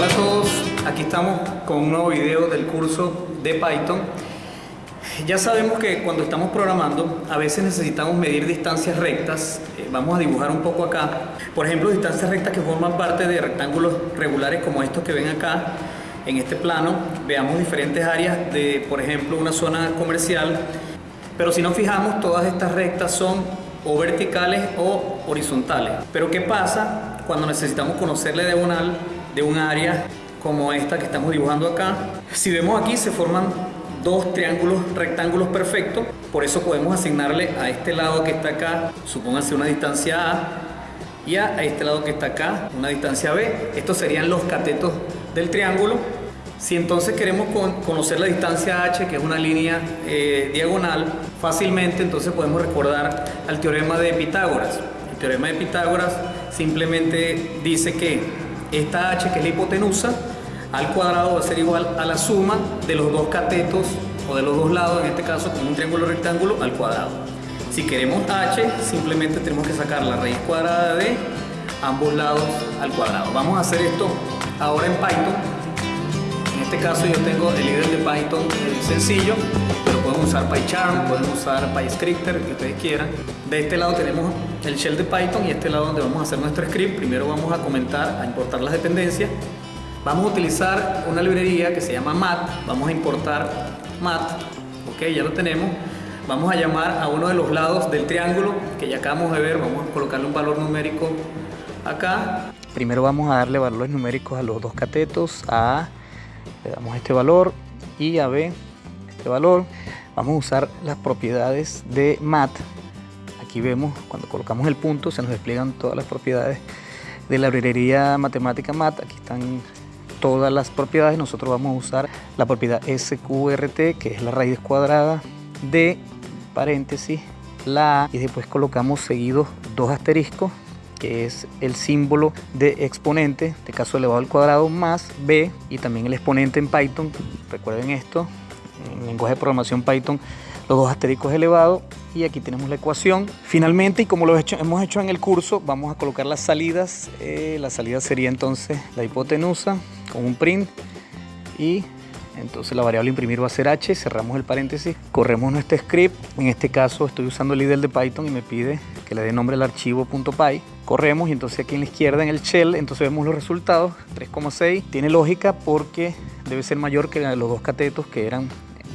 Hola a todos, aquí estamos con un nuevo video del curso de Python. Ya sabemos que cuando estamos programando a veces necesitamos medir distancias rectas. Eh, vamos a dibujar un poco acá. Por ejemplo, distancias rectas que forman parte de rectángulos regulares como estos que ven acá. En este plano veamos diferentes áreas de, por ejemplo, una zona comercial. Pero si nos fijamos, todas estas rectas son o verticales o horizontales. Pero ¿qué pasa cuando necesitamos conocer la diagonal de un área como esta que estamos dibujando acá? Si vemos aquí se forman dos triángulos rectángulos perfectos, por eso podemos asignarle a este lado que está acá, supóngase una distancia A, y a este lado que está acá, una distancia B. Estos serían los catetos del triángulo. Si entonces queremos conocer la distancia h, que es una línea eh, diagonal, fácilmente entonces podemos recordar al teorema de Pitágoras. El teorema de Pitágoras simplemente dice que esta h, que es la hipotenusa, al cuadrado va a ser igual a la suma de los dos catetos o de los dos lados, en este caso con un triángulo rectángulo, al cuadrado. Si queremos h, simplemente tenemos que sacar la raíz cuadrada de ambos lados al cuadrado. Vamos a hacer esto ahora en Python. En este caso yo tengo el líder de Python eh, sencillo, pueden usar PyCharm, pueden usar PyScripter, que ustedes quieran. De este lado tenemos el shell de Python y este lado donde vamos a hacer nuestro script. Primero vamos a comentar, a importar las dependencias Vamos a utilizar una librería que se llama mat, vamos a importar mat, ok, ya lo tenemos. Vamos a llamar a uno de los lados del triángulo que ya acabamos de ver, vamos a colocarle un valor numérico acá. Primero vamos a darle valores numéricos a los dos catetos, a A le damos este valor y a B este valor. Vamos a usar las propiedades de mat. Aquí vemos cuando colocamos el punto se nos despliegan todas las propiedades de la librería matemática mat. Aquí están todas las propiedades, nosotros vamos a usar la propiedad SQRT, que es la raíz cuadrada de paréntesis, la A, y después colocamos seguidos dos asteriscos, que es el símbolo de exponente, de este caso elevado al cuadrado, más B, y también el exponente en Python, recuerden esto, en lenguaje de programación Python, los dos asteriscos elevados y aquí tenemos la ecuación. Finalmente, y como lo hemos hecho en el curso, vamos a colocar las salidas. Eh, la salida sería entonces la hipotenusa con un print y entonces la variable imprimir va a ser h, cerramos el paréntesis, corremos nuestro script, en este caso estoy usando el IDL de Python y me pide que le dé nombre al archivo .py, corremos y entonces aquí en la izquierda en el shell, entonces vemos los resultados, 3,6, tiene lógica porque debe ser mayor que los dos catetos que eran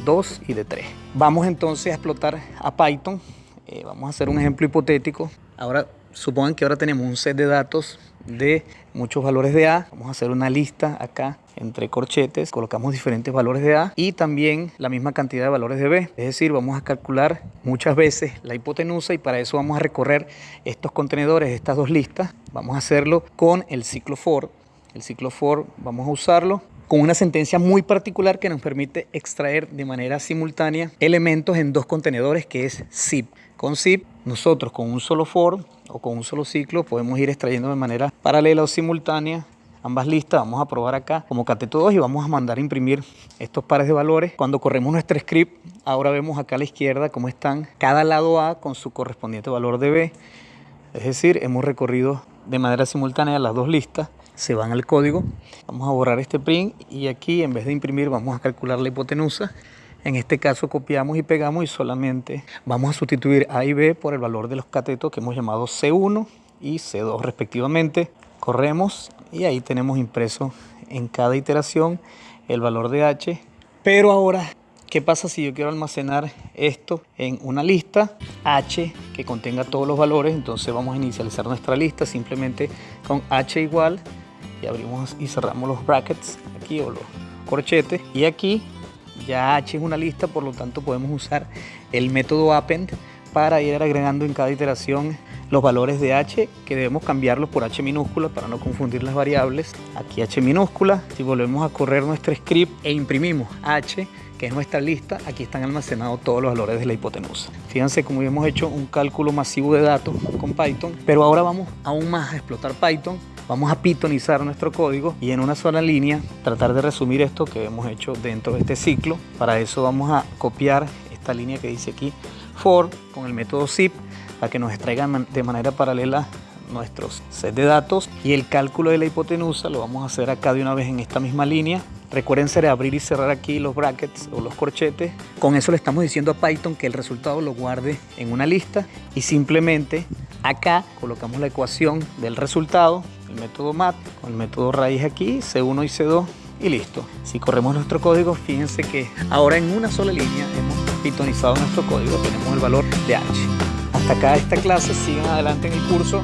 2 y de 3. Vamos entonces a explotar a Python, eh, vamos a hacer un ejemplo hipotético, ahora supongan que ahora tenemos un set de datos de muchos valores de A. Vamos a hacer una lista acá entre corchetes, colocamos diferentes valores de A y también la misma cantidad de valores de B. Es decir, vamos a calcular muchas veces la hipotenusa y para eso vamos a recorrer estos contenedores, estas dos listas. Vamos a hacerlo con el ciclo for. El ciclo for vamos a usarlo con una sentencia muy particular que nos permite extraer de manera simultánea elementos en dos contenedores que es zip. Con zip nosotros con un solo for o con un solo ciclo podemos ir extrayendo de manera paralela o simultánea ambas listas. Vamos a probar acá como cateto 2 y vamos a mandar a imprimir estos pares de valores. Cuando corremos nuestro script, ahora vemos acá a la izquierda cómo están cada lado A con su correspondiente valor de B. Es decir, hemos recorrido de manera simultánea las dos listas. Se van al código. Vamos a borrar este print y aquí en vez de imprimir vamos a calcular la hipotenusa. En este caso copiamos y pegamos y solamente vamos a sustituir A y B por el valor de los catetos que hemos llamado C1 y C2 respectivamente. Corremos y ahí tenemos impreso en cada iteración el valor de H. Pero ahora, ¿qué pasa si yo quiero almacenar esto en una lista H que contenga todos los valores? Entonces vamos a inicializar nuestra lista simplemente con H igual y abrimos y cerramos los brackets aquí o los corchetes y aquí ya H es una lista, por lo tanto podemos usar el método append para ir agregando en cada iteración los valores de H que debemos cambiarlos por H minúscula para no confundir las variables. Aquí H minúscula, si volvemos a correr nuestro script e imprimimos H, que es nuestra lista, aquí están almacenados todos los valores de la hipotenusa. Fíjense cómo hemos hecho un cálculo masivo de datos con Python, pero ahora vamos aún más a explotar Python Vamos a pitonizar nuestro código y en una sola línea tratar de resumir esto que hemos hecho dentro de este ciclo. Para eso vamos a copiar esta línea que dice aquí for con el método zip para que nos extraigan de manera paralela nuestros set de datos y el cálculo de la hipotenusa lo vamos a hacer acá de una vez en esta misma línea. Recuerden ser abrir y cerrar aquí los brackets o los corchetes. Con eso le estamos diciendo a Python que el resultado lo guarde en una lista y simplemente acá colocamos la ecuación del resultado, el método mat con el método raíz aquí, C1 y C2 y listo. Si corremos nuestro código, fíjense que ahora en una sola línea hemos pitonizado nuestro código, tenemos el valor de h. Hasta acá esta clase, sigan adelante en el curso